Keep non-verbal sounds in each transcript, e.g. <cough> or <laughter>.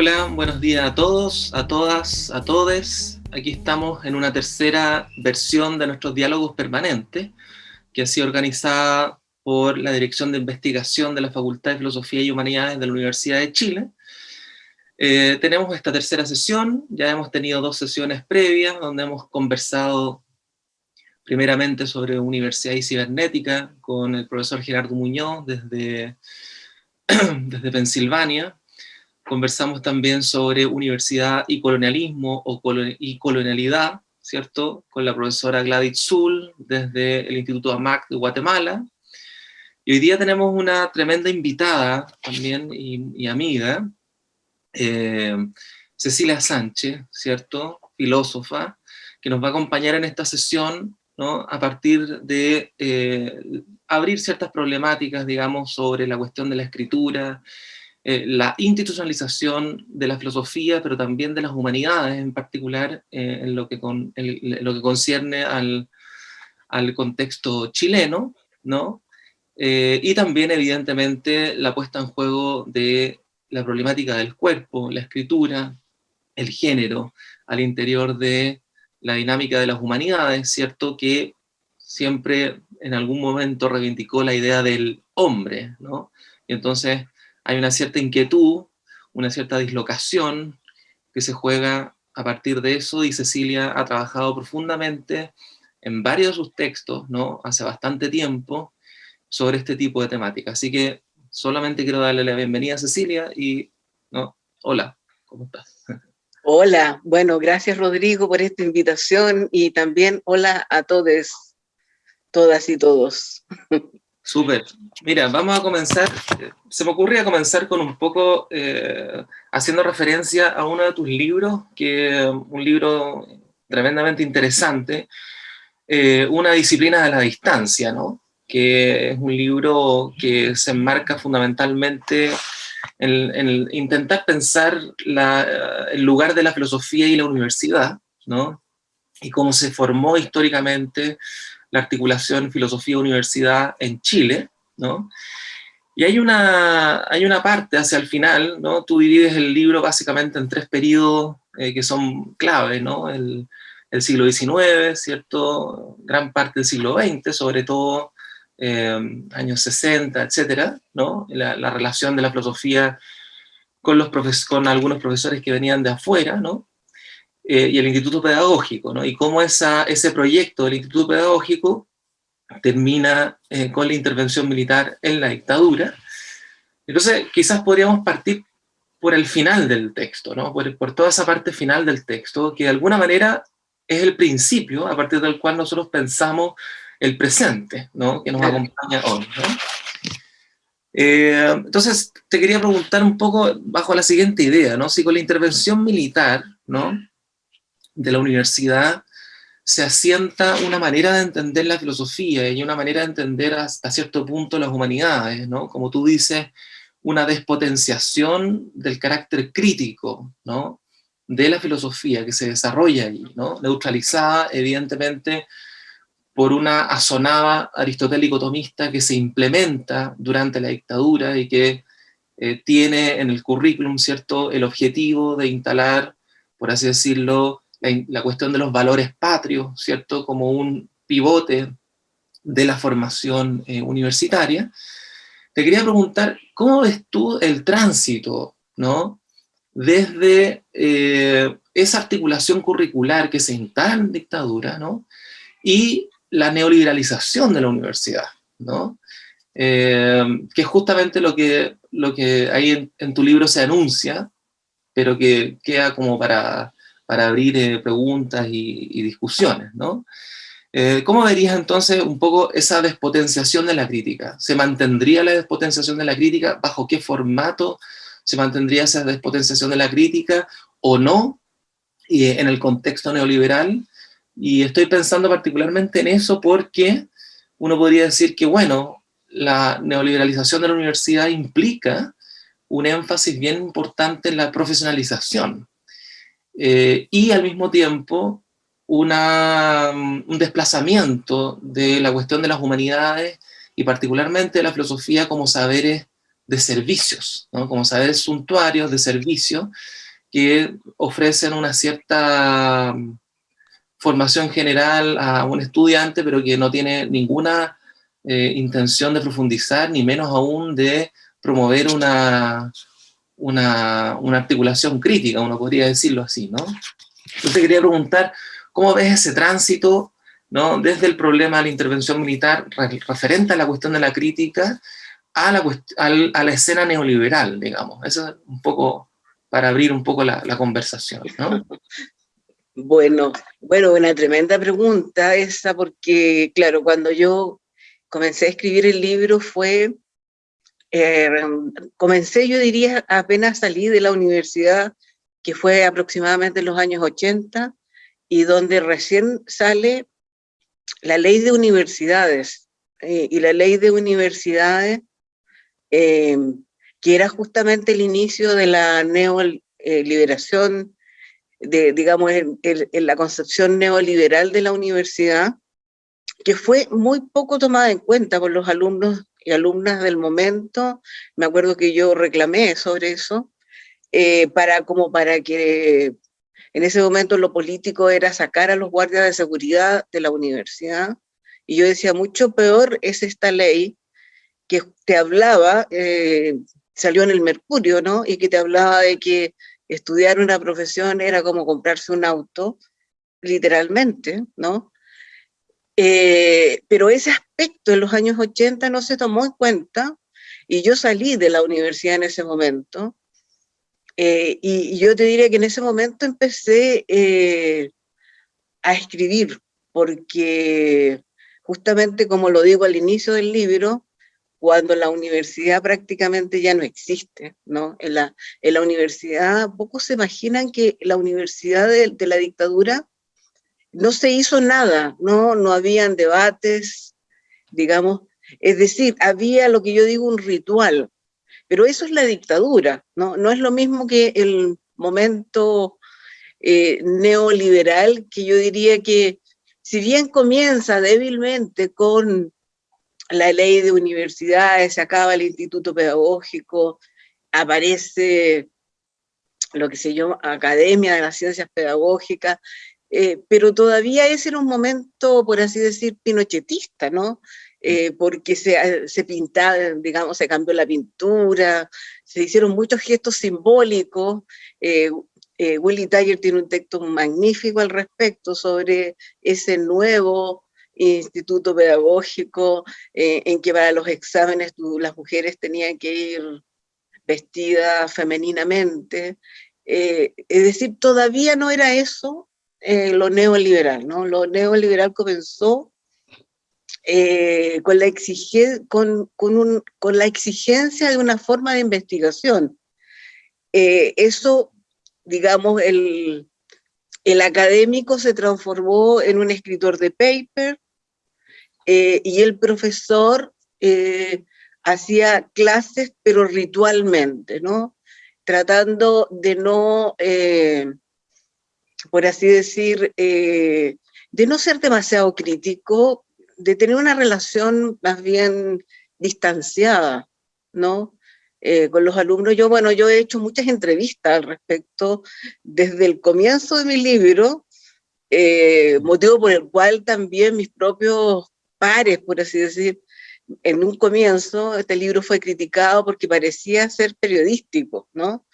Hola, buenos días a todos, a todas, a todes. Aquí estamos en una tercera versión de nuestros diálogos permanentes, que ha sido organizada por la Dirección de Investigación de la Facultad de Filosofía y Humanidades de la Universidad de Chile. Eh, tenemos esta tercera sesión, ya hemos tenido dos sesiones previas, donde hemos conversado primeramente sobre universidad y cibernética, con el profesor Gerardo Muñoz desde, <clears throat> desde Pensilvania, Conversamos también sobre universidad y colonialismo o y colonialidad, ¿cierto? Con la profesora Gladys Zul, desde el Instituto AMAC de Guatemala. Y hoy día tenemos una tremenda invitada también y, amiga, eh, Cecilia Sánchez, ¿cierto? Filósofa, que nos va a acompañar en esta sesión ¿no? a partir de eh, abrir ciertas problemáticas, digamos, sobre la cuestión de la escritura, eh, la institucionalización de la filosofía, pero también de las humanidades, en particular eh, en, lo que con, lo que concierne al, al contexto chileno, ¿no? Eh, y también, evidentemente, la puesta en juego de la problemática del cuerpo, la escritura, el género, al interior de la dinámica de las humanidades, ¿cierto? Que siempre en algún momento reivindicó la idea del hombre, ¿no? Y entonces hay una cierta inquietud, una cierta dislocación que se juega a partir de eso, y Cecilia ha trabajado profundamente en varios de sus textos, ¿no? hace bastante tiempo, sobre este tipo de temática. Así que solamente quiero darle la bienvenida a Cecilia y, ¿no? hola, ¿cómo estás? Hola, bueno, gracias Rodrigo por esta invitación y también hola a todos, todas y todos. <laughs> Súper. Mira, vamos a comenzar, se me ocurría comenzar con un poco eh, haciendo referencia a uno de tus libros, que un libro tremendamente interesante, eh, Una disciplina de la distancia, ¿no? que es un libro que se enmarca fundamentalmente en, en intentar pensar la, el lugar de la filosofía y la universidad, ¿no? y cómo se formó históricamente la articulación filosofía-universidad en Chile, ¿no? Y hay una, hay una parte hacia el final, ¿no? Tú divides el libro básicamente en tres periodos eh, que son clave, ¿no? El, siglo XIX, ¿cierto? Gran parte del siglo XX, sobre todo eh, años 60, etcétera, ¿no? La, la, relación de la filosofía con, los con algunos profesores que venían de afuera, ¿no? Eh, y el Instituto Pedagógico, ¿no? y cómo esa, ese proyecto del Instituto Pedagógico termina eh, con la intervención militar en la dictadura. Entonces, quizás podríamos partir por el final del texto, ¿no? por, por toda esa parte final del texto, que de alguna manera es el principio a partir del cual nosotros pensamos el presente, ¿no? que nos acompaña hoy. ¿no? Eh, entonces, te quería preguntar un poco bajo la siguiente idea, ¿no? si con la intervención militar, ¿no? De la universidad se asienta una manera de entender la filosofía y una manera de entender hasta cierto punto las humanidades, ¿no? Como tú dices, una despotenciación del carácter crítico, ¿no? De la filosofía que se desarrolla ahí, ¿no? Neutralizada, evidentemente, por una asonada aristotélico-tomista que se implementa durante la dictadura y que eh, tiene en el currículum, ¿cierto?, el objetivo de instalar, por así decirlo, la, cuestión de los valores patrios, ¿cierto? Como un pivote de la formación eh, universitaria, te quería preguntar, ¿cómo ves tú el tránsito, ¿no? Desde eh, esa articulación curricular que se instala en dictadura, ¿no? Y la neoliberalización de la universidad, ¿no? Eh, que es justamente lo que, lo que ahí en, tu libro se anuncia, pero que queda como para, para abrir eh, preguntas y, discusiones, ¿no? Eh, ¿Cómo verías entonces un poco esa despotenciación de la crítica? ¿Se mantendría la despotenciación de la crítica? ¿Bajo qué formato se mantendría esa despotenciación de la crítica o no en el contexto neoliberal? Y estoy pensando particularmente en eso porque uno podría decir que, bueno, la neoliberalización de la universidad implica un énfasis bien importante en la profesionalización. Eh, y al mismo tiempo una, mm, un desplazamiento de la cuestión de las humanidades y particularmente de la filosofía como saberes de servicios, ¿no? como saberes suntuarios de servicios que ofrecen una cierta mm, formación general a un estudiante, pero que no tiene ninguna eh, intención de profundizar, ni menos aún de promover una, una, una, articulación crítica, uno podría decirlo así, ¿no? Entonces quería preguntar, ¿cómo ves ese tránsito, ¿no? desde el problema de la intervención militar referente a la cuestión de la crítica a la, a la escena neoliberal, digamos? Eso es un poco para abrir un poco la, la conversación, ¿no? <laughs> Bueno, bueno, una tremenda pregunta esa, porque claro, cuando yo comencé a escribir el libro fue, eh, comencé yo diría apenas salí de la universidad, que fue aproximadamente en los años 80, y donde recién sale la ley de universidades, eh, y la ley de universidades, eh, que era justamente el inicio de la neoliberación de, digamos, en, la concepción neoliberal de la universidad, que fue muy poco tomada en cuenta por los alumnos y alumnas del momento. Me acuerdo que yo reclamé sobre eso, eh, para, como para que en ese momento lo político era sacar a los guardias de seguridad de la universidad, y yo decía, mucho peor es esta ley que te hablaba, eh, salió en el Mercurio, ¿no? Y que te hablaba de que estudiar una profesión era como comprarse un auto, literalmente, ¿no? Eh, pero ese aspecto en los años 80 no se tomó en cuenta y yo salí de la universidad en ese momento eh, y, yo te diría que en ese momento empecé eh, a escribir porque justamente como lo digo al inicio del libro, cuando la universidad prácticamente ya no existe, ¿no? En la, en la universidad, pocos se imaginan que la universidad de, la dictadura no se hizo nada, ¿no? No habían debates, digamos, es decir, había lo que yo digo un ritual, pero eso es la dictadura, ¿no? No es lo mismo que el momento eh, neoliberal, que yo diría que si bien comienza débilmente con la ley de universidades, se acaba el instituto pedagógico, aparece lo que se llama Academia de las Ciencias Pedagógicas, eh, pero todavía ese era un momento, por así decir, pinochetista, ¿no? Eh, porque se, se pintaba, digamos, se cambió la pintura, se hicieron muchos gestos simbólicos, eh, Willy Tiger tiene un texto magnífico al respecto sobre ese nuevo instituto pedagógico eh, en que para los exámenes las mujeres tenían que ir vestidas femeninamente. Eh, es decir, todavía no era eso eh, lo neoliberal, ¿no? Lo neoliberal comenzó con, la con, con, con, la exigencia de una forma de investigación. eso, digamos, el, el académico se transformó en un escritor de paper, eh, y el profesor eh, hacía clases, pero ritualmente, ¿no? Tratando de no, eh, por así decir, de no ser demasiado crítico, de tener una relación más bien distanciada, ¿no? con los alumnos. Yo, bueno, yo he hecho muchas entrevistas al respecto desde el comienzo de mi libro, motivo por el cual también mis propios pares, por así decir, en un comienzo este libro fue criticado porque parecía ser periodístico, ¿no?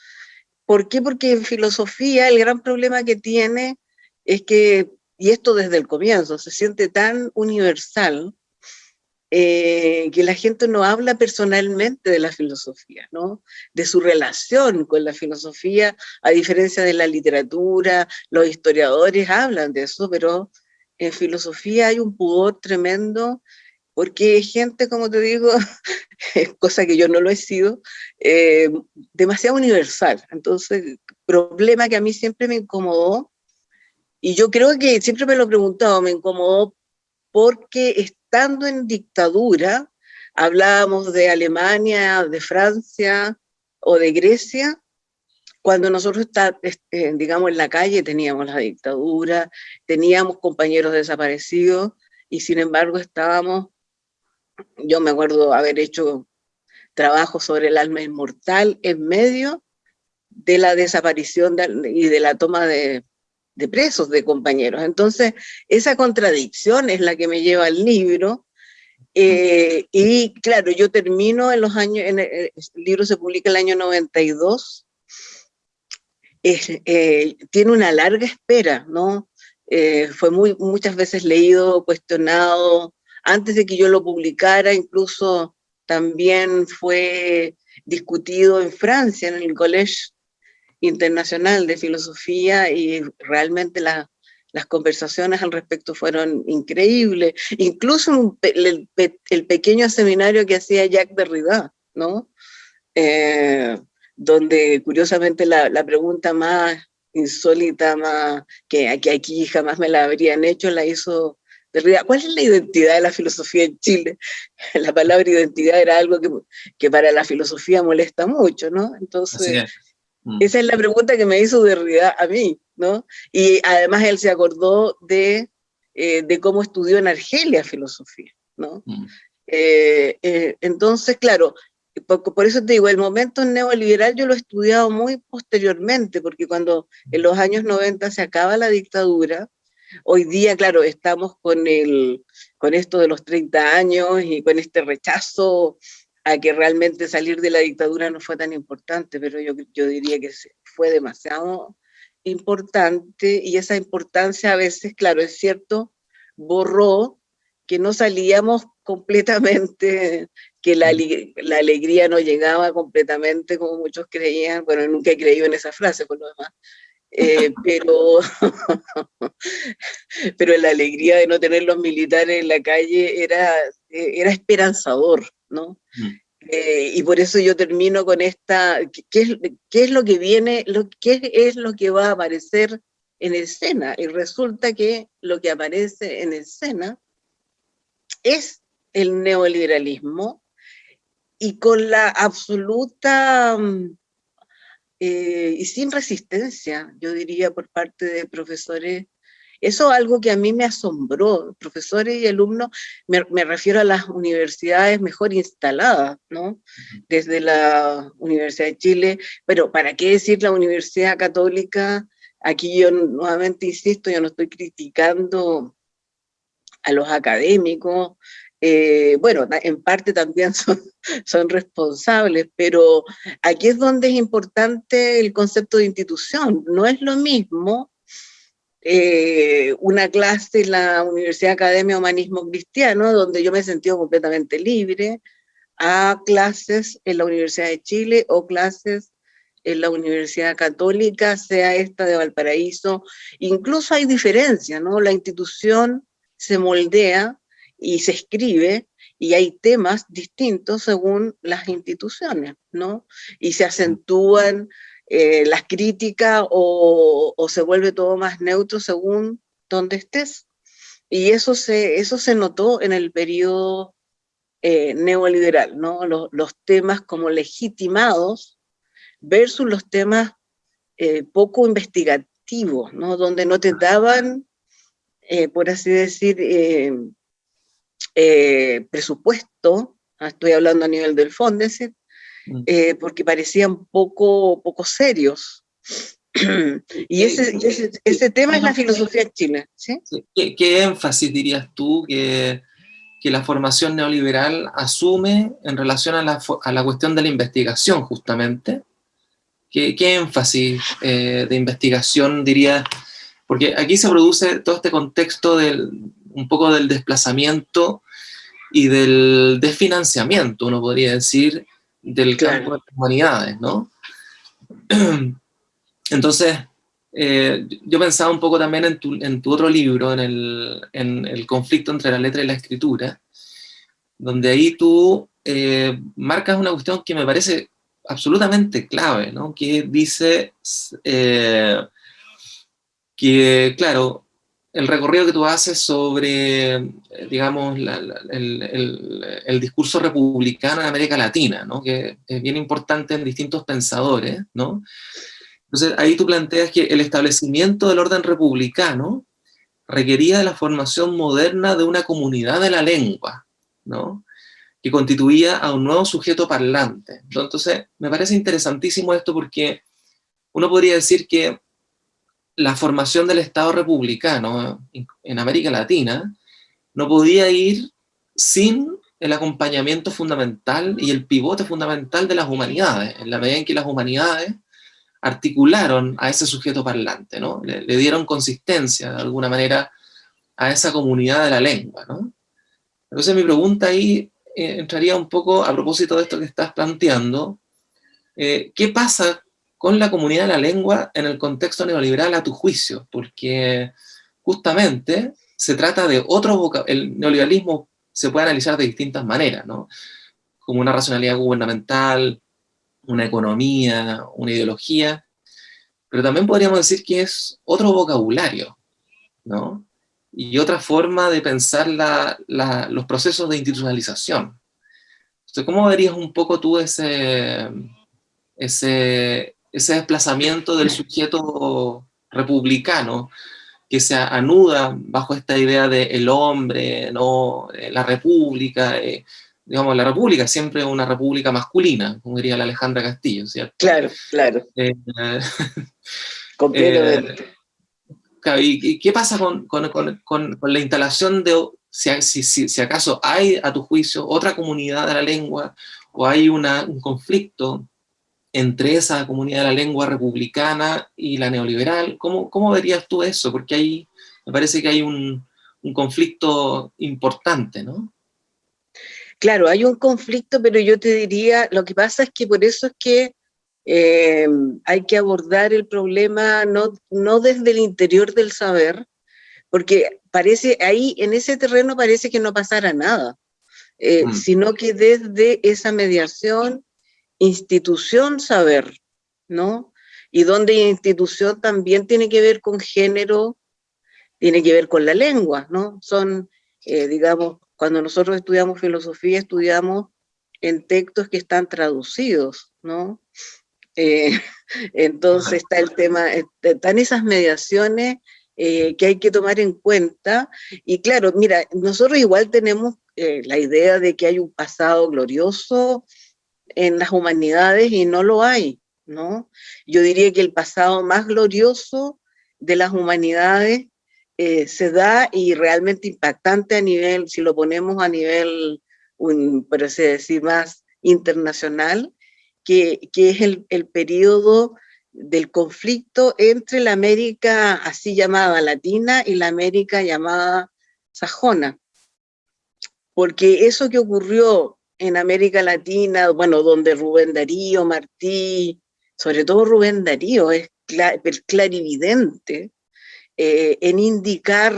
¿Por qué? Porque en filosofía el gran problema que tiene es que, y esto desde el comienzo, se siente tan universal eh, que la gente no habla personalmente de la filosofía, ¿no? De su relación con la filosofía, a diferencia de la literatura, los historiadores hablan de eso, pero en filosofía hay un pudor tremendo, porque gente, como te digo, <laughs> cosa que yo no lo he sido, eh, demasiado universal. Entonces, problema que a mí siempre me incomodó, y yo creo que siempre me lo he preguntado, me incomodó porque estando en dictadura, hablábamos de Alemania, de Francia o de Grecia, cuando nosotros está, este, digamos, en la calle teníamos la dictadura, teníamos compañeros desaparecidos, y sin embargo estábamos, yo me acuerdo haber hecho trabajo sobre el alma inmortal en medio de la desaparición y de la toma de, presos de compañeros. Entonces, esa contradicción es la que me lleva al libro, eh, y claro, yo termino en los años, en el, libro se publica el año 92, eh, tiene una larga espera, ¿no? Eh, fue muy, muchas veces leído, cuestionado, antes de que yo lo publicara, incluso también fue discutido en Francia, en el Collège Internacional de Filosofía, y realmente las conversaciones al respecto fueron increíbles. Incluso el, pequeño seminario que hacía Jacques Derrida, ¿no? Eh, donde curiosamente la, pregunta más insólita, más, que, aquí jamás me la habrían hecho, la hizo ¿Cuál es la identidad de la filosofía en Chile? <laughs> La palabra identidad era algo que, que para la filosofía molesta mucho, ¿no? Entonces, mm. esa es la pregunta que me hizo Derrida a mí, ¿no? Y además él se acordó de, eh, de cómo estudió en Argelia filosofía, ¿no? Mm. Eh, eh, entonces, claro, por, eso te digo, el momento neoliberal yo lo he estudiado muy posteriormente, porque cuando en los años 90 se acaba la dictadura, hoy día, claro, estamos con, el, con esto de los 30 años y con este rechazo a que realmente salir de la dictadura no fue tan importante, pero yo, yo diría que fue demasiado importante y esa importancia a veces, claro, es cierto, borró que no salíamos completamente que la, la, alegría no llegaba completamente como muchos creían, bueno, nunca he creído en esa frase por lo demás, eh, pero, <laughs> pero la alegría de no tener los militares en la calle era, era esperanzador, ¿no? Mm. Eh, y por eso yo termino con esta, ¿qué es, qué es lo que viene, lo, qué es lo que va a aparecer en escena? Y resulta que lo que aparece en escena es el neoliberalismo y con la absoluta mm, eh, y sin resistencia, yo diría, por parte de profesores. Eso es algo que a mí me asombró, profesores y alumnos, me, me refiero a las universidades mejor instaladas, ¿no? Desde la Universidad de Chile, pero ¿para qué decir la Universidad Católica? Aquí yo nuevamente insisto, yo no estoy criticando a los académicos, eh, bueno, en parte también <laughs> son, son responsables, pero aquí es donde es importante el concepto de institución. No es lo mismo eh, una clase en la Universidad Academia Humanismo Cristiano, donde yo me he sentido completamente libre, a clases en la Universidad de Chile o clases en la Universidad Católica, sea esta de Valparaíso. Incluso hay diferencia, ¿no? La institución se moldea y se escribe y hay temas distintos según las instituciones, ¿no? Y se acentúan eh, las críticas o, se vuelve todo más neutro según donde estés. Y eso se, eso se notó en el periodo eh, neoliberal, ¿no? Los, los, temas como legitimados versus los temas eh, poco investigativos, ¿no? Donde no te daban, por así decir, eh, presupuesto, ah, estoy hablando a nivel del Fondesit, mm. eh, porque parecían poco, poco serios. <clears throat> y ese, ese, tema es la filosofía. ¿sí? ¿Qué, énfasis dirías tú que, que, la formación neoliberal asume en relación a la, a la cuestión de la investigación, justamente? ¿Qué, qué énfasis eh, de investigación dirías? Porque aquí se produce todo este contexto del, un poco del desplazamiento y del desfinanciamiento, uno podría decir, del campo de las humanidades, ¿no? <clears throat> Entonces, eh, yo pensaba un poco también en tu, en tu otro libro, en el, en el, conflicto entre la letra y la escritura, donde ahí tú eh, marcas una cuestión que me parece absolutamente clave, ¿no? Que dice eh, que, claro, el recorrido que tú haces sobre, eh, digamos, el, discurso republicano en América Latina, ¿no? que es bien importante en distintos pensadores, ¿no? Entonces ahí tú planteas que el establecimiento del orden republicano requería de la formación moderna de una comunidad de la lengua, ¿no? que constituía a un nuevo sujeto parlante. Entonces, me parece interesantísimo esto porque uno podría decir que la formación del Estado republicano en América Latina no podía ir sin el acompañamiento fundamental y el pivote fundamental de las humanidades, en la medida en que las humanidades articularon a ese sujeto parlante, ¿no? le, dieron consistencia, de alguna manera, a esa comunidad de la lengua. ¿no? Entonces mi pregunta ahí eh, entraría un poco a propósito de esto que estás planteando, eh, ¿qué pasa con la comunidad de la lengua en el contexto neoliberal a tu juicio? Porque justamente se trata de otro el neoliberalismo se puede analizar de distintas maneras, ¿no? Como una racionalidad gubernamental, una economía, una ideología, pero también podríamos decir que es otro vocabulario, ¿no? Y otra forma de pensar los procesos de institucionalización. Entonces, ¿cómo verías un poco tú ese, ese, ese desplazamiento del sujeto republicano que se anuda bajo esta idea de el hombre, ¿no? Eh, la república, eh, digamos, la república siempre es una república masculina, como diría la Alejandra Castillo, ¿cierto? Claro, claro. Eh, <laughs> Completamente. ¿Y qué pasa con, con, con, con, la instalación de, si, si, si, acaso hay, a tu juicio, otra comunidad de la lengua, o hay una, un conflicto entre esa comunidad de la lengua republicana y la neoliberal? ¿Cómo, cómo verías tú eso? Porque ahí me parece que hay un, un conflicto importante, ¿no? Claro, hay un conflicto, pero yo te diría, lo que pasa es que por eso es que eh, hay que abordar el problema no, no desde el interior del saber, porque parece, ahí en ese terreno parece que no pasara nada, eh, mm. sino que desde esa mediación institución saber, ¿no? Y donde institución también tiene que ver con género, tiene que ver con la lengua, ¿no? Son, eh, digamos, cuando nosotros estudiamos filosofía, estudiamos en textos que están traducidos, ¿no? Eh, <laughs> entonces está el tema, están esas mediaciones eh, que hay que tomar en cuenta, y claro, mira, nosotros igual tenemos la idea de que hay un pasado glorioso, en las humanidades y no lo hay, ¿no? Yo diría que el pasado más glorioso de las humanidades eh, se da y realmente impactante a nivel, si lo ponemos a nivel, un, por así decir, más internacional, que, que es el, el periodo del conflicto entre la América así llamada latina y la América llamada sajona. Porque eso que ocurrió en América Latina, bueno, donde Rubén Darío, Martí, sobre todo Rubén Darío, es clarividente eh, en indicar,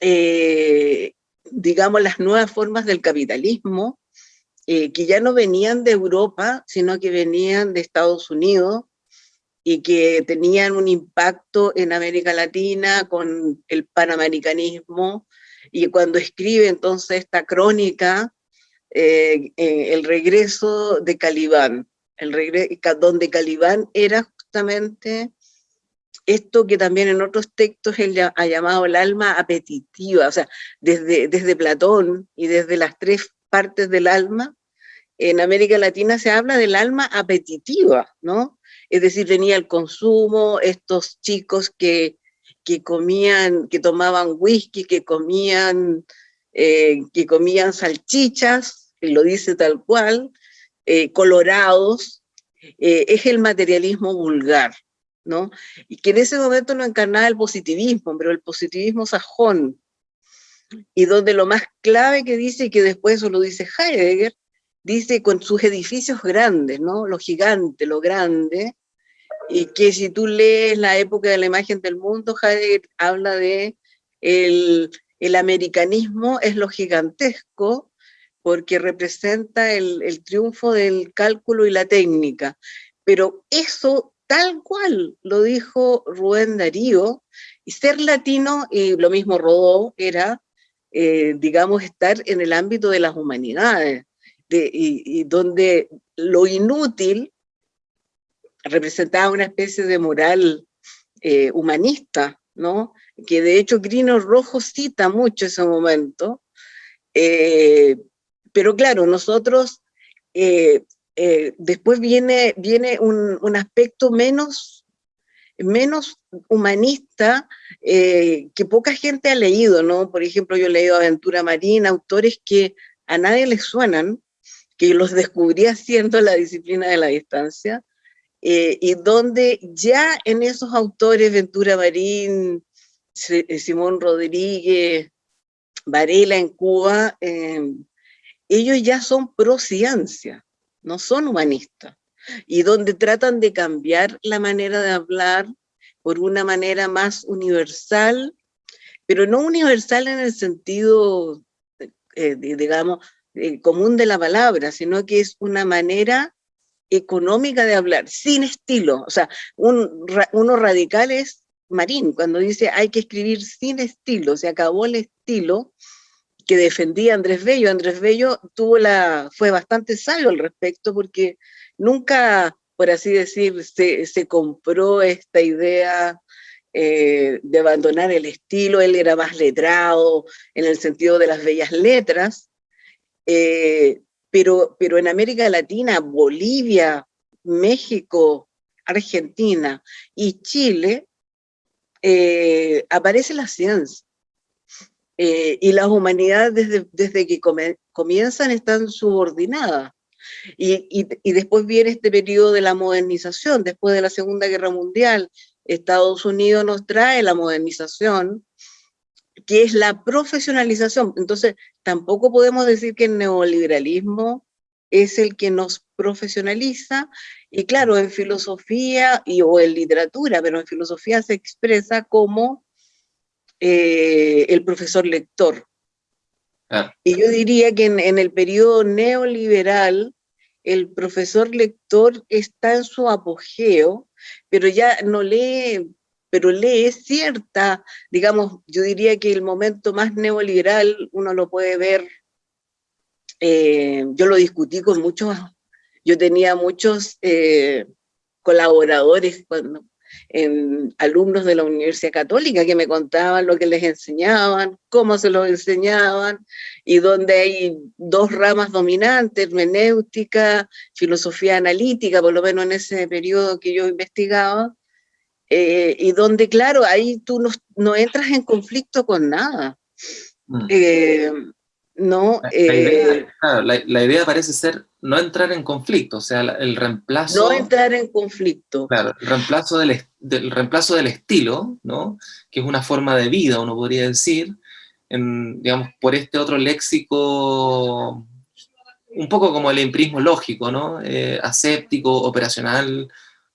eh, digamos, las nuevas formas del capitalismo, eh, que ya no venían de Europa, sino que venían de Estados Unidos, y que tenían un impacto en América Latina con el panamericanismo, y cuando escribe entonces esta crónica, eh, el regreso de Calibán, el donde Calibán era justamente esto que también en otros textos él ha llamado el alma apetitiva, o sea, desde, desde Platón y desde las tres partes del alma, en América Latina se habla del alma apetitiva, ¿no? Es decir, tenía el consumo, estos chicos que, que comían, que tomaban whisky, que comían, eh, que comían salchichas, lo dice tal cual, eh, colorados, eh, es el materialismo vulgar, ¿no? Y que en ese momento no encarnaba el positivismo, pero el positivismo sajón, y donde lo más clave que dice, y que después eso lo dice Heidegger, dice con sus edificios grandes, ¿no? Lo gigante, lo grande, y que si tú lees la época de la imagen del mundo, Heidegger habla de el, el americanismo es lo gigantesco, porque representa el, triunfo del cálculo y la técnica. Pero eso tal cual lo dijo Rubén Darío, y ser latino, y lo mismo Rodó, era, eh, digamos, estar en el ámbito de las humanidades, y, donde lo inútil representaba una especie de moral eh, humanista, ¿no? Que de hecho Grino Rojo cita mucho ese momento, eh, pero claro, nosotros, eh, eh, después viene, viene un, un, aspecto menos, menos humanista que poca gente ha leído, ¿no? Por ejemplo, yo he leído Aventura Marina, autores que a nadie les suenan, que los descubrí haciendo la disciplina de la distancia, y donde ya en esos autores, Ventura Marín, Simón Rodríguez, Varela en Cuba, em, ellos ya son pro ciencia, no son humanistas, y donde tratan de cambiar la manera de hablar por una manera más universal, pero no universal en el sentido, eh, digamos, común de la palabra, sino que es una manera económica de hablar, sin estilo. O sea, un, uno Marín, cuando dice hay que escribir sin estilo, se acabó el estilo que defendía Andrés Bello. Andrés Bello tuvo la, fue bastante sabio al respecto porque nunca, por así decir, se, se compró esta idea eh, de abandonar el estilo, él era más letrado en el sentido de las bellas letras, eh, pero, pero en América Latina, Bolivia, México, Argentina y Chile, eh, aparece la ciencia. Eh, y las humanidades desde, desde que comienzan están subordinadas. Y, y, y, después viene este periodo de la modernización, después de la Segunda Guerra Mundial, Estados Unidos nos trae la modernización, que es la profesionalización. Entonces, tampoco podemos decir que el neoliberalismo es el que nos profesionaliza, y claro, en filosofía y, o en literatura, pero en filosofía se expresa como eh, el profesor lector. Y yo diría que en, en el periodo neoliberal, el profesor lector está en su apogeo, pero ya no lee pero lee cierta, digamos, yo diría que el momento más neoliberal uno lo puede ver, eh, yo lo discutí con muchos, yo tenía muchos eh, colaboradores cuando, en, alumnos de la Universidad Católica que me contaban lo que les enseñaban, cómo se lo enseñaban, y donde hay dos ramas dominantes, hermenéutica, filosofía analítica, por lo menos en ese periodo que yo investigaba, eh, y donde, claro, ahí tú no, no, entras en conflicto con nada. Mm. Eh, no, la, idea, eh, claro, la, la, idea, parece ser no entrar en conflicto, o sea, el reemplazo... No entrar en conflicto. Claro, el reemplazo del, del, reemplazo del estilo, ¿no? Que es una forma de vida, uno podría decir, en, digamos, por este otro léxico, un poco como el empirismo lógico, ¿no? aséptico, operacional,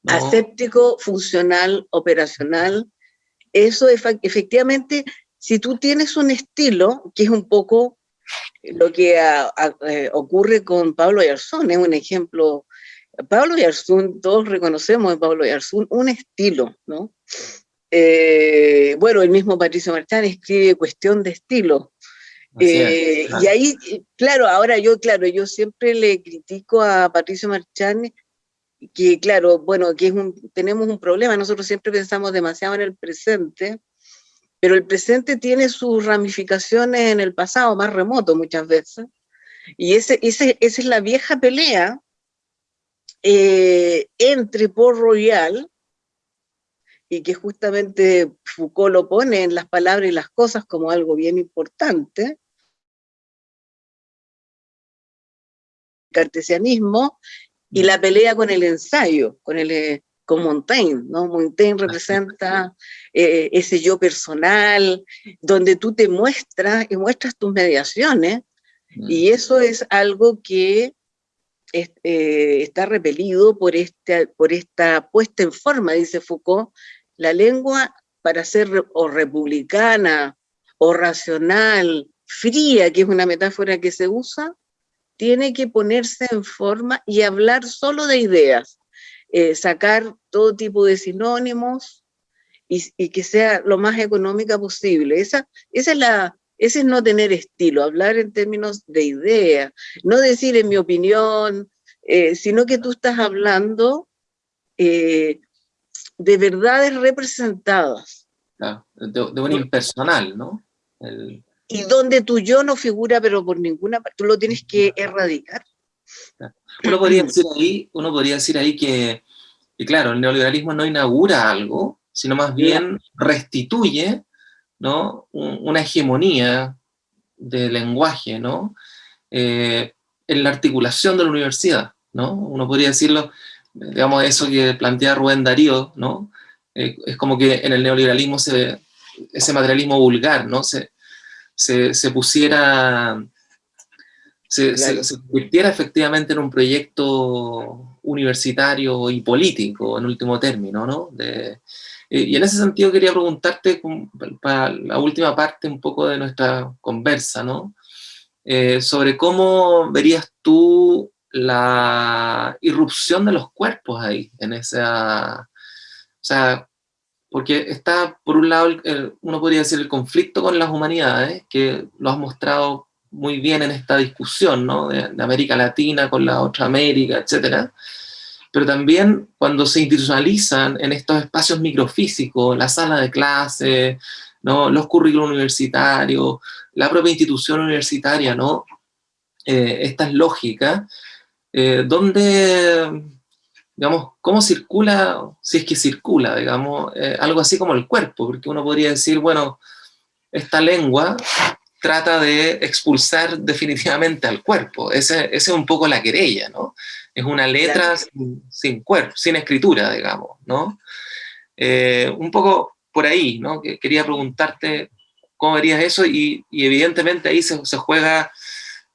¿no? aséptico, funcional, operacional. Eso efectivamente, si tú tienes un estilo, que es un poco lo que a, a, eh, ocurre con Pablo Yarzún, es un ejemplo. Pablo Yarzún, todos reconocemos en Pablo Yarzún un estilo, ¿no? Eh, bueno, el mismo Patricio Marchán escribe Cuestión de Estilo. Eh, Y ahí, claro, ahora yo, claro, yo siempre le critico a Patricio Marchán que claro, bueno, que es un, tenemos un problema, nosotros siempre pensamos demasiado en el presente, pero el presente tiene sus ramificaciones en el pasado, más remoto muchas veces, y ese, esa es la vieja pelea eh, entre Port Royal, y que justamente Foucault lo pone en las palabras y las cosas como algo bien importante, cartesianismo y la pelea con el ensayo, con, el, eh, con Montaigne, ¿no? Montaigne representa eh, ese yo personal, donde tú te muestras y muestras tus mediaciones, y eso es algo que es, eh, está repelido por, este, por esta puesta en forma, dice Foucault, la lengua para ser o republicana o racional, fría, que es una metáfora que se usa, tiene que ponerse en forma y hablar solo de ideas, eh, sacar todo tipo de sinónimos y, y, que sea lo más económica posible. Esa, esa es la, ese es no tener estilo, hablar en términos de ideas, no decir en mi opinión, eh, sino que tú estás hablando eh, de verdades representadas. Claro, de, de, un impersonal, ¿no? El... y donde tu yo no figura, pero por ninguna parte, tú lo tienes que erradicar. Uno podría decir ahí, uno podría decir ahí que, claro, el neoliberalismo no inaugura algo, sino más bien restituye ¿no? una hegemonía de lenguaje ¿no? Eh, en la articulación de la universidad. ¿no? Uno podría decirlo, digamos, eso que plantea Rubén Darío, ¿no? Eh, es como que en el neoliberalismo se, ese materialismo vulgar ¿no? se, se, se pusiera se, se, convirtiera efectivamente en un proyecto universitario y político, en último término, ¿no? Y en ese sentido quería preguntarte, para la última parte un poco de nuestra conversa, ¿no? Eh, sobre cómo verías tú la irrupción de los cuerpos ahí, en esa... O sea, porque está, por un lado, uno podría decir el conflicto con las humanidades, que lo has mostrado muy bien en esta discusión, ¿no? De, América Latina con la otra América, etcétera. Pero también cuando se institucionalizan en estos espacios microfísicos, la sala de clase, ¿no? los currículos universitarios, la propia institución universitaria, ¿no? Eh, estas lógicas, eh, donde, digamos, cómo circula, si es que circula, digamos, eh, algo así como el cuerpo, porque uno podría decir, bueno, esta lengua trata de expulsar definitivamente al cuerpo. Esa es un poco la querella, ¿no? Es una letra sin, cuerpo, sin escritura, digamos, ¿no? Eh, un poco por ahí, ¿no? quería preguntarte cómo verías eso y, evidentemente ahí se, juega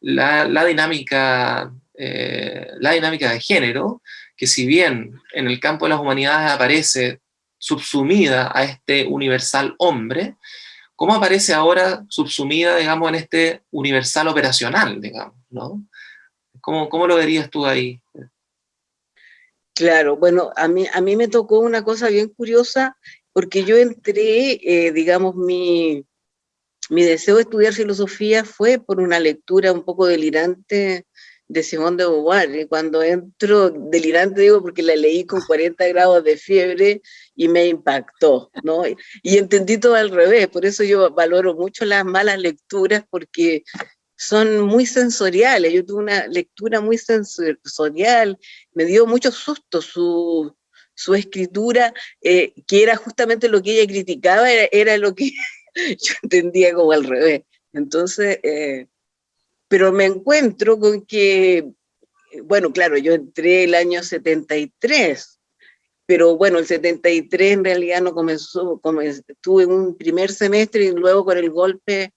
la, dinámica, eh, la dinámica de género, que si bien en el campo de las humanidades aparece subsumida a este universal hombre, ¿Cómo aparece ahora subsumida, digamos, en este universal operacional, digamos, ¿no? ¿Cómo, cómo lo verías tú ahí? Claro, bueno, a mí, a mí me tocó una cosa bien curiosa, porque yo entré, eh, digamos, mi, mi deseo de estudiar filosofía fue por una lectura un poco delirante de Simón de Beauvoir. Y cuando entro, delirante digo porque la leí con 40 grados de fiebre y me impactó, ¿no? Y entendí todo al revés, por eso yo valoro mucho las malas lecturas porque son muy sensoriales. Yo tuve una lectura muy sensorial, me dio mucho susto su, su escritura, eh, que era justamente lo que ella criticaba, era, lo que <laughs> yo entendía como al revés. Entonces, eh, pero me encuentro con que, bueno, claro, yo entré el año 73, pero bueno, el 73 en realidad no comenzó, estuve en un primer semestre y luego con el golpe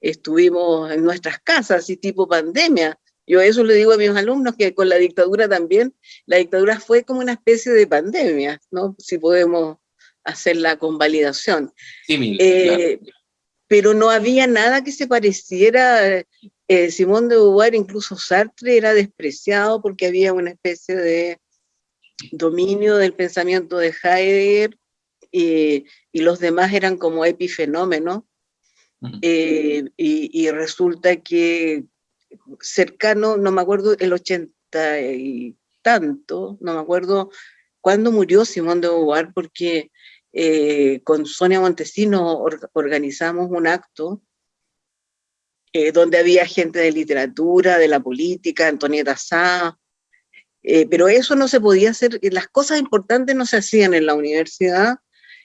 estuvimos en nuestras casas, y tipo pandemia. Yo eso le digo a mis alumnos, que con la dictadura también, la dictadura fue como una especie de pandemia, ¿no? Si podemos hacer la convalidación. Sí, eh, Pero no había nada que se pareciera eh, Simón de Beauvoir, incluso Sartre, era despreciado porque había una especie de dominio del pensamiento de Heidegger y, los demás eran como epifenómenos. Eh, y, resulta que cercano, no me acuerdo, el ochenta y tanto, no me acuerdo cuándo murió Simón de Beauvoir, porque eh, con Sonia Montesino organizamos un acto eh, donde había gente de literatura, de la política, Antonieta Sá, eh, pero eso no se podía hacer, las cosas importantes no se hacían en la universidad,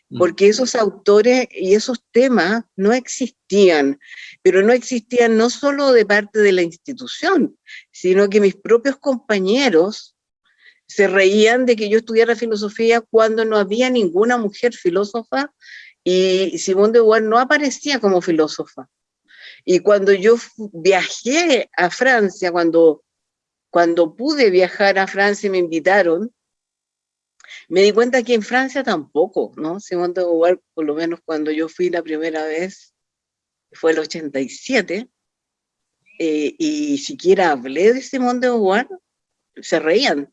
mm. porque esos autores y esos temas no existían, pero no existían no solo de parte de la institución, sino que mis propios compañeros se reían de que yo estudiara filosofía cuando no había ninguna mujer filósofa y Simón de Beauvoir no aparecía como filósofa. Y cuando yo viajé a Francia, cuando, cuando pude viajar a Francia y me invitaron, me di cuenta que en Francia tampoco, ¿no? Simón de Beauvoir, por lo menos cuando yo fui la primera vez, fue el 87, eh, y siquiera hablé de Simón de Beauvoir, se reían.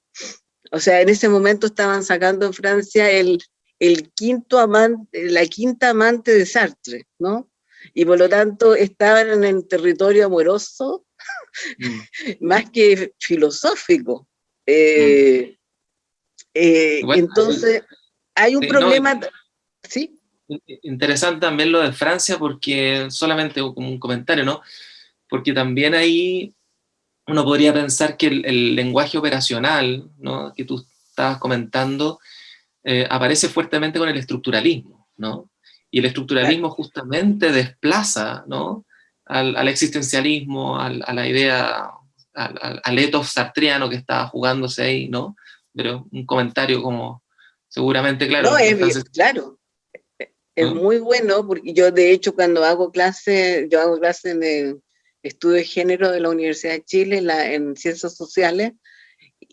O sea, en ese momento estaban sacando en Francia el, el quinto amante, la quinta amante de Sartre, ¿no? Y por lo tanto estaban en el territorio amoroso mm. <laughs> más que filosófico. Eh, mm. eh, entonces, hay un problema, ¿sí? interesante también lo de Francia, porque solamente como un comentario, ¿no? Porque también ahí uno podría pensar que el, lenguaje operacional, ¿no? Que tú estabas comentando, eh, aparece fuertemente con el estructuralismo, ¿no? Y el estructuralismo justamente desplaza, ¿no? Al, existencialismo, a la idea, al, al, ethos sartriano que estaba jugándose ahí, ¿no? Pero un comentario como seguramente, claro. No, es claro. Es muy bueno, porque yo de hecho cuando hago clase, yo hago clase en el estudio de género de la Universidad de Chile, en ciencias sociales,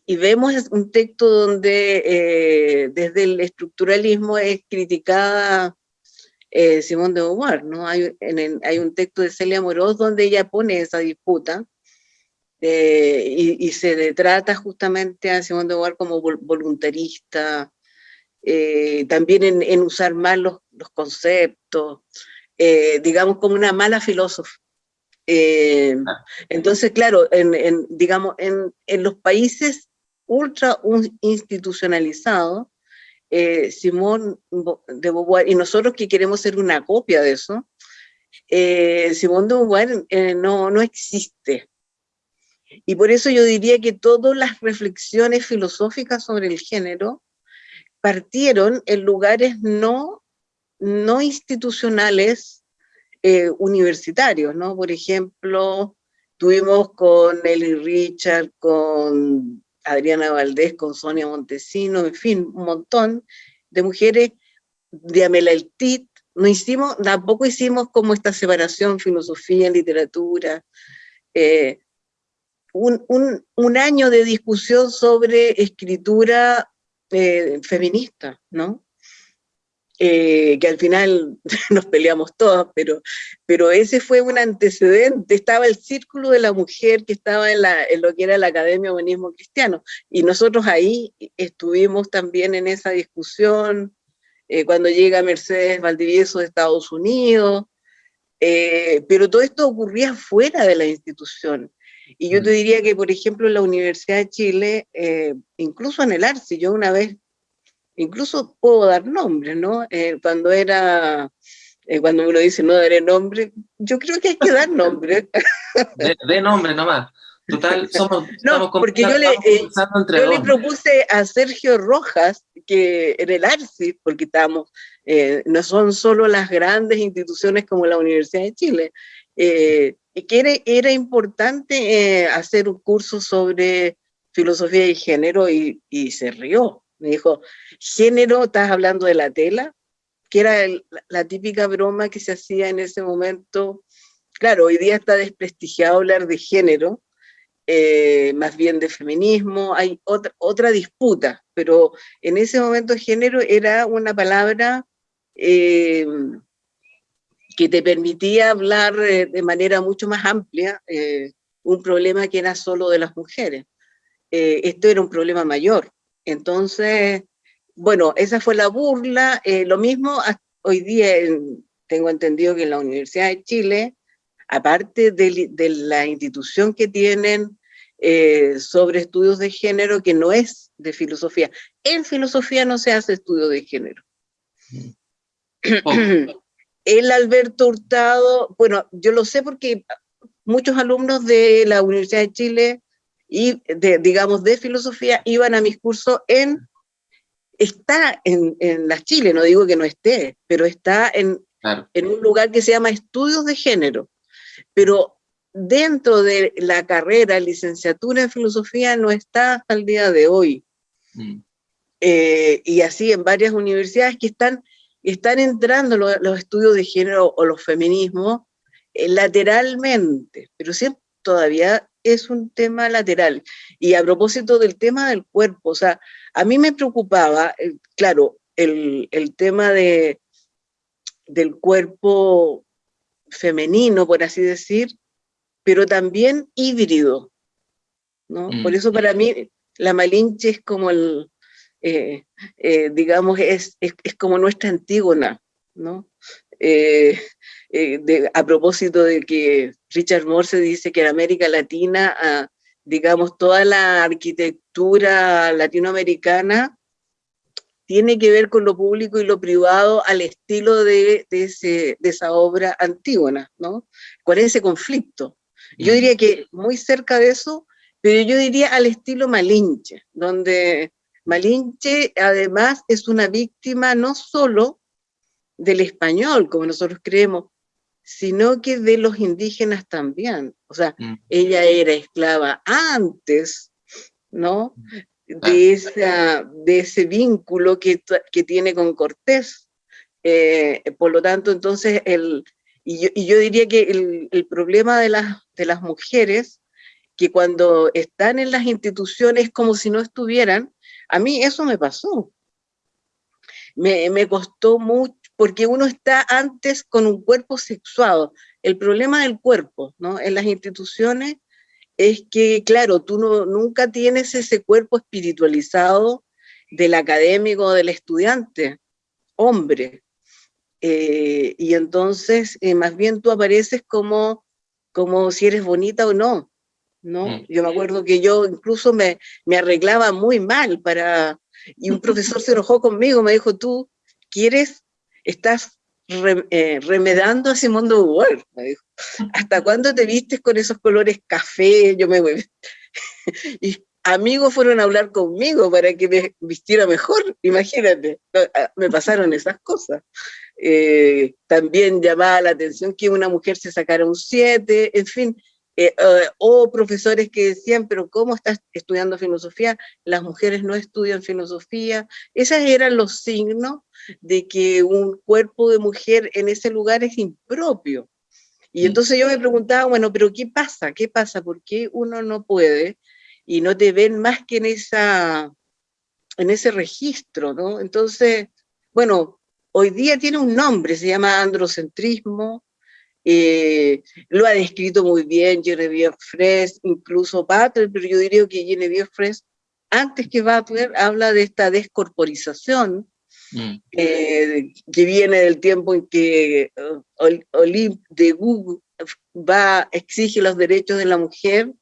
y vemos un texto donde eh, desde el estructuralismo es criticada eh, Simón de Beauvoir, ¿no? Hay, hay un texto de Celia Moroz donde ella pone esa disputa, eh, y, se trata justamente a Simón de Beauvoir como voluntarista, eh, también en, usar mal los, conceptos, eh, digamos como una mala filósofa. Eh, entonces, claro, en, digamos, en, los países ultra institucionalizados, Simón de Beauvoir, y nosotros que queremos ser una copia de eso, Simón de Beauvoir no, no existe. Y por eso yo diría que todas las reflexiones filosóficas sobre el género partieron en lugares no, no institucionales eh, universitarios, ¿no? Por ejemplo, tuvimos con Eli Richard, con Adriana Valdés, con Sonia Montesino, en fin, un montón de mujeres de Amela El Tit, no hicimos, tampoco hicimos como esta separación filosofía, literatura, eh, un, año de discusión sobre escritura eh, feminista, ¿no? Eh, que al final <laughs> nos peleamos todos, pero, pero ese fue un antecedente, estaba el círculo de la mujer que estaba en, la, en lo que era la Academia Humanismo Cristiano, y nosotros ahí estuvimos también en esa discusión, eh, cuando llega Mercedes Valdivieso de Estados Unidos, pero todo esto ocurría fuera de la institución, y yo te mm. diría que, por ejemplo, en la Universidad de Chile, eh, incluso en el ARCI, yo una vez, incluso puedo dar nombres, ¿no? Eh, cuando era, eh, cuando uno dice no daré nombre, yo creo que hay que dar nombre. <laughs> de, nombre nomás. Total, somos, <laughs> no, porque yo, le, yo le, propuse a Sergio Rojas que en el ARCI, porque estamos, no son solo las grandes instituciones como la Universidad de Chile, que era, importante eh, hacer un curso sobre filosofía y género y, se rió. Me dijo, género, ¿estás hablando de la tela? Que era la típica broma que se hacía en ese momento. Claro, hoy día está desprestigiado hablar de género, eh, más bien de feminismo, hay otra, otra disputa, pero en ese momento género era una palabra eh, que te permitía hablar eh, de manera mucho más amplia un problema que era solo de las mujeres. Esto era un problema mayor. Entonces, bueno, esa fue la burla. lo mismo hoy día tengo entendido que en la Universidad de Chile, aparte de, de la institución que tienen sobre estudios de género, que no es de filosofía, en filosofía no se hace estudio de género. <clears throat> el Alberto Hurtado, bueno, yo lo sé porque muchos alumnos de la Universidad de Chile y de, digamos de filosofía iban a mis cursos en, está en, en la Chile, no digo que no esté, pero está en, en un lugar que se llama Estudios de Género, pero dentro de la carrera, licenciatura en filosofía no está hasta el día de hoy. Mm. Eh, y así en varias universidades que están están entrando los, estudios de género o los feminismos eh, lateralmente, pero siempre todavía es un tema lateral. Y a propósito del tema del cuerpo, o sea, a mí me preocupaba, eh, claro, el, el, tema de, del cuerpo femenino, por así decir, pero también híbrido, ¿no? Por mm. eso para mí la Malinche es como el, eh, eh, digamos, es, es, como nuestra Antígona, ¿no? Eh, a propósito de que Richard Morse dice que en América Latina, ah, digamos, toda la arquitectura latinoamericana tiene que ver con lo público y lo privado al estilo de, de esa obra antígona, ¿no? Con ese conflicto. Yo diría que muy cerca de eso, pero yo diría al estilo Malinche, donde Malinche además es una víctima no solo del español, como nosotros creemos, sino que de los indígenas también. O sea, mm. ella era esclava antes, ¿no? de, esa, de ese vínculo que, que tiene con Cortés. Eh, por lo tanto, entonces, el, y, yo, y yo diría que el, el, problema de las, de las mujeres, que cuando están en las instituciones como si no estuvieran, a mí eso me pasó. Me, me costó mucho, porque uno está antes con un cuerpo sexuado. El problema del cuerpo, ¿no? En las instituciones es que, claro, tú no, nunca tienes ese cuerpo espiritualizado del académico, del estudiante, hombre. Eh, y entonces, eh, más bien tú apareces como, como si eres bonita o no, ¿no? Mm. Yo me acuerdo que yo incluso me, me arreglaba muy mal para... Y un profesor se enojó conmigo, me dijo, tú quieres, estás eh, remedando ese mundo me dijo. ¿Hasta cuándo te vistes con esos colores café? Yo me <laughs> y amigos fueron a hablar conmigo para que me vistiera mejor, imagínate, ah, me pasaron esas cosas. Eh, también llamaba la atención que una mujer se sacara un 7, en fin, eh, o profesores que decían, pero ¿cómo estás estudiando filosofía? Las mujeres no estudian filosofía. Esos eran los signos de que un cuerpo de mujer en ese lugar es impropio. Y mm. entonces yo me preguntaba, bueno, pero ¿qué pasa? ¿Qué pasa? ¿Por qué uno no puede y no te ven más que en, esa, en ese registro? ¿no? Entonces, bueno, hoy día tiene un nombre, se llama androcentrismo, eh, lo ha descrito muy bien Genevieve Fraisse, incluso Butler, pero yo diría que Genevieve Fraisse, antes que Butler, habla de esta descorporización mm. eh, que viene del tiempo en que uh, Olympe de Gouges va, exige los derechos de la mujer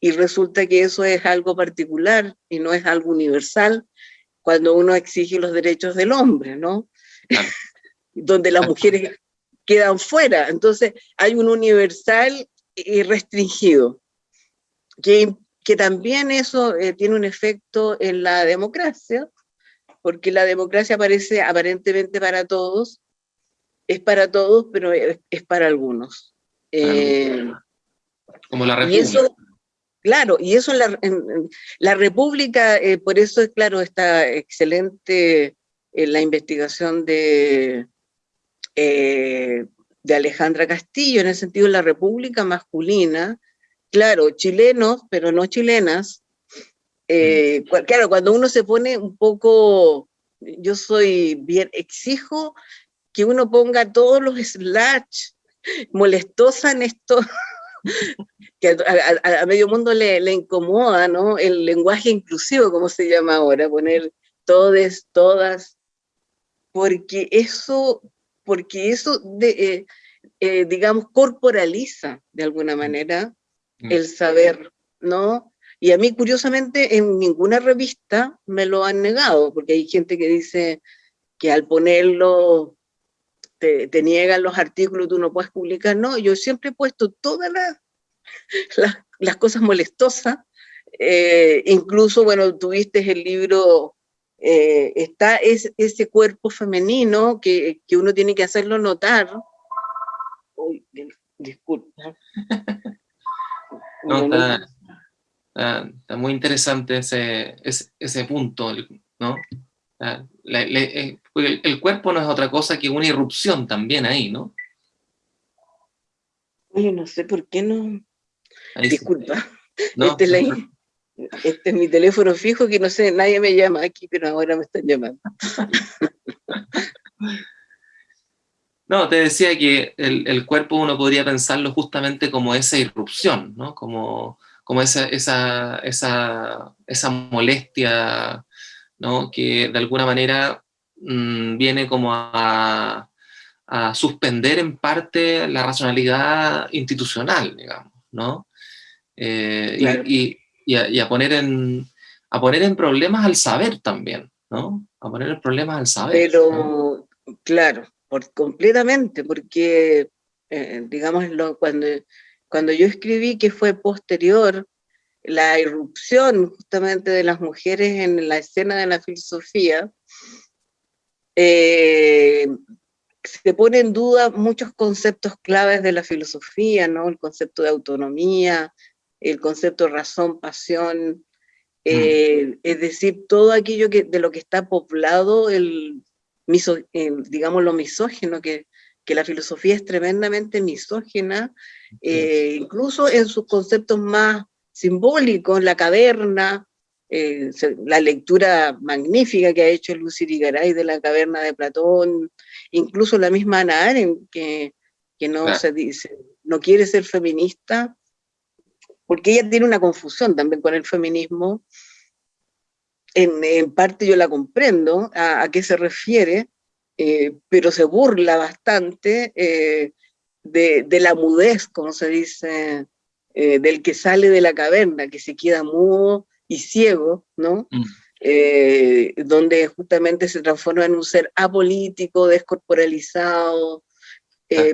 y resulta que eso es algo particular y no es algo universal cuando uno exige los derechos del hombre, ¿no? <laughs> Donde las mujeres quedan fuera. Entonces hay un universal y restringido, que, que también eso eh, tiene un efecto en la democracia, porque la democracia aparece aparentemente para todos, es para todos, pero es, para algunos. Eh, Como la República. Y eso, claro, y eso en la, en, la República, eh, por eso es claro, está excelente la investigación de, eh, de Alejandra Castillo, en el sentido de la república masculina, claro, chilenos, pero no chilenas. Eh, mm. claro, cuando uno se pone un poco, yo soy bien, exijo que uno ponga todos los slash molestosa en esto, <laughs> que a, medio mundo le, le, incomoda, ¿no? El lenguaje inclusivo, como se llama ahora, poner todes, todas, porque eso porque eso, de, eh, eh, digamos, corporaliza de alguna mm. manera mm. el saber, ¿no? Y a mí, curiosamente, en ninguna revista me lo han negado, porque hay gente que dice que al ponerlo te, niegan los artículos, tú no puedes publicar. No, yo siempre he puesto todas las, <laughs> las, cosas molestosas. Eh, incluso, bueno, tuviste el libro eh, está ese cuerpo femenino que, que, uno tiene que hacerlo notar. Uy, disculpa. <laughs> no, está, está, muy interesante ese, ese, ese punto, ¿no? Eh, el, el, cuerpo no es otra cosa que una irrupción también ahí, ¿no? Oye, no sé por qué no... Disculpa. No, este la, este es mi teléfono fijo que no sé, nadie me llama aquí, pero ahora me están llamando. <laughs> No, te decía que el, cuerpo uno podría pensarlo justamente como esa irrupción, ¿no? como, como esa, esa, esa, esa molestia ¿no? que de alguna manera mmm, viene como a, a, suspender en parte la racionalidad institucional, digamos, ¿no? Eh, y, y y a, poner en, a poner en problemas al saber también, ¿no? a poner el problema al saber. Pero, claro, por, completamente, porque, eh, digamos, cuando, cuando yo escribí que fue posterior la irrupción justamente de las mujeres en la escena de la filosofía, eh, se pone en duda muchos conceptos claves de la filosofía, ¿no? El concepto de autonomía, el concepto razón, pasión, eh, mm. es decir, todo aquello que, de lo que está poblado el, digamos, lo misógeno, que, que, la filosofía es tremendamente misógena, eh, incluso en sus conceptos más simbólicos, la caverna, eh, la lectura magnífica que ha hecho Lucy Rigaray de la caverna de Platón, incluso la misma Ana Arendt, que, que no se dice, no quiere ser feminista, porque ella tiene una confusión también con el feminismo, en, parte yo la comprendo a, qué se refiere, eh, pero se burla bastante eh, de, la mudez, como se dice, eh, del que sale de la caverna, que se queda mudo y ciego, ¿no? Mm. donde justamente se transforma en un ser apolítico, descorporalizado,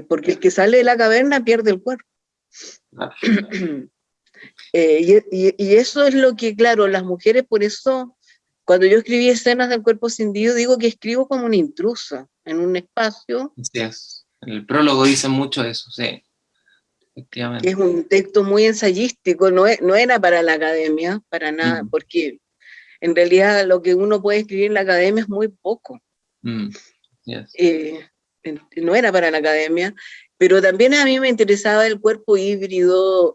porque el que sale de la caverna pierde el cuerpo. <clears throat> y, eso es lo que, claro, las mujeres por eso cuando yo escribí escenas del cuerpo cindido, digo que escribo como una intrusa en un espacio. Sí, es. En el prólogo dicen mucho eso, sí. Efectivamente. Es un texto muy ensayístico, no, no era para la academia, para nada, mm. porque en realidad lo que uno puede escribir en la academia es muy poco. Mm. Eh, no era para la academia, pero también a mí me interesaba el cuerpo híbrido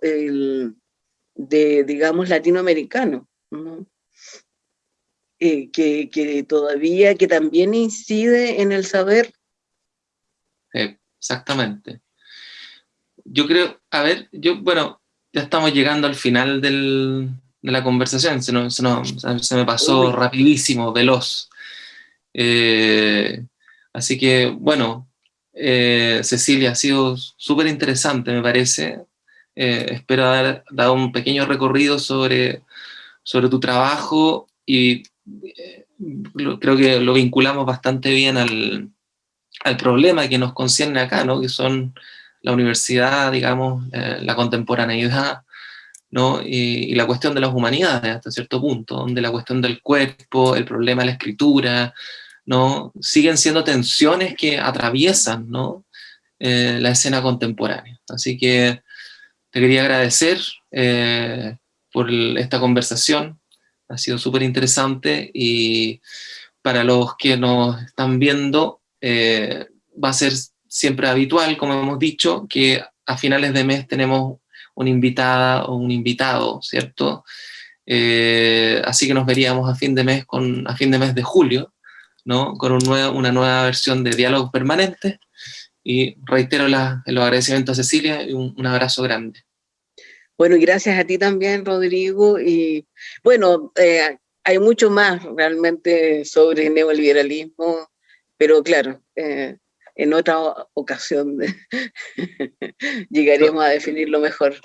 de, digamos, latinoamericano. ¿no? Eh, que, todavía, que también incide en el saber. exactamente. Yo creo, a ver, yo, bueno, ya estamos llegando al final del, de la conversación, se, se, me pasó rapidísimo, veloz. Eh, así que, bueno, eh, Cecilia, ha sido súper interesante, me parece. Espero haber dado un pequeño recorrido sobre, sobre tu trabajo y creo que lo vinculamos bastante bien al, al, problema que nos concierne acá, ¿no? que son la universidad, digamos, eh, la contemporaneidad, ¿no? Y, la cuestión de las humanidades hasta cierto punto, donde la cuestión del cuerpo, el problema de la escritura, ¿no? siguen siendo tensiones que atraviesan ¿no? Eh, la escena contemporánea. Así que te quería agradecer eh, por esta conversación, ha sido súper interesante y para los que nos están viendo eh, va a ser siempre habitual, como hemos dicho, que a finales de mes tenemos una invitada o un invitado, ¿cierto? Eh, así que nos veríamos a fin de mes, con, a fin de mes de julio, ¿no? Con un una nueva versión de Diálogos Permanentes. Y reitero los agradecimientos a Cecilia y un abrazo grande. Bueno, y gracias a ti también, Rodrigo. Y bueno, eh, hay mucho más realmente sobre neoliberalismo, pero claro, eh, en otra ocasión <laughs> llegaremos a definirlo mejor.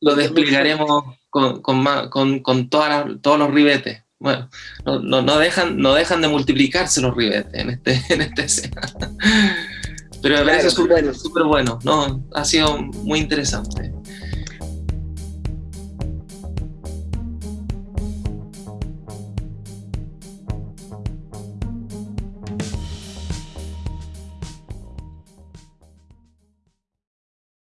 Lo explicaremos con, con, con, todos los ribetes. Bueno, no, no, dejan, no dejan de multiplicarse los ribetes en este, <laughs> en este escena. Pero me parece súper bueno. bueno, ¿no? ha sido muy interesante.